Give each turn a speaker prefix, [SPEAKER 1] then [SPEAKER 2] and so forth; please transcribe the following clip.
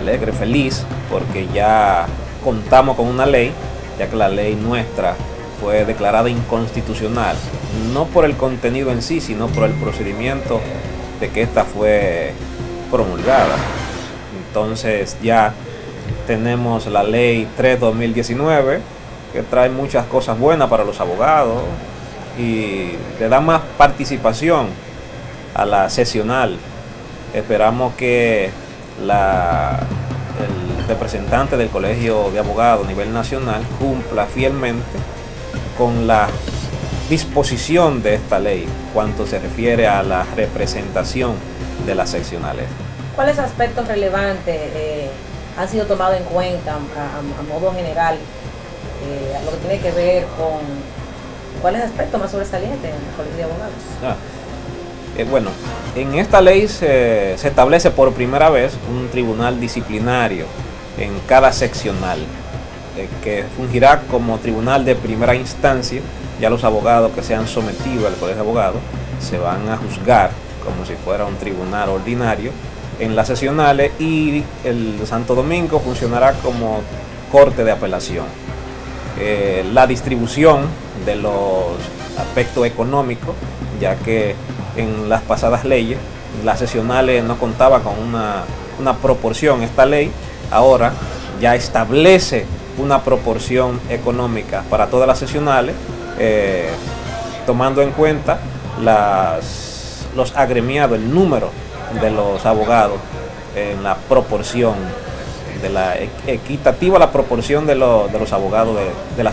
[SPEAKER 1] alegre, feliz, porque ya contamos con una ley, ya que la ley nuestra fue declarada inconstitucional, no por el contenido en sí, sino por el procedimiento de que esta fue promulgada. Entonces ya tenemos la ley 3-2019, que trae muchas cosas buenas para los abogados y le da más participación a la sesional. Esperamos que la, el representante del Colegio de Abogados a nivel nacional cumpla fielmente con la disposición de esta ley cuanto se refiere a la representación de las seccionales.
[SPEAKER 2] ¿Cuáles aspectos relevantes eh, han sido tomados en cuenta a, modo general eh, a lo que tiene que ver con cuáles aspectos más sobresalientes en el Colegio de Abogados? Ah,
[SPEAKER 1] eh, bueno, en esta ley se, establece por primera vez un tribunal disciplinario en cada seccional que fungirá como tribunal de primera instancia ya los abogados que se han sometido al Colegio de Abogados se van a juzgar como si fuera un tribunal ordinario en las sesionales y el Santo Domingo funcionará como corte de apelación. Eh, la distribución de los aspectos económicos, ya que en las pasadas leyes las sesionales no contaba con una, una proporción. Esta ley ahora ya establece una proporción económica para todas las sesionales eh, tomando en cuenta las, los agremiados, el número de los abogados en la proporción de la equitativa la proporción de, de los abogados de, de la.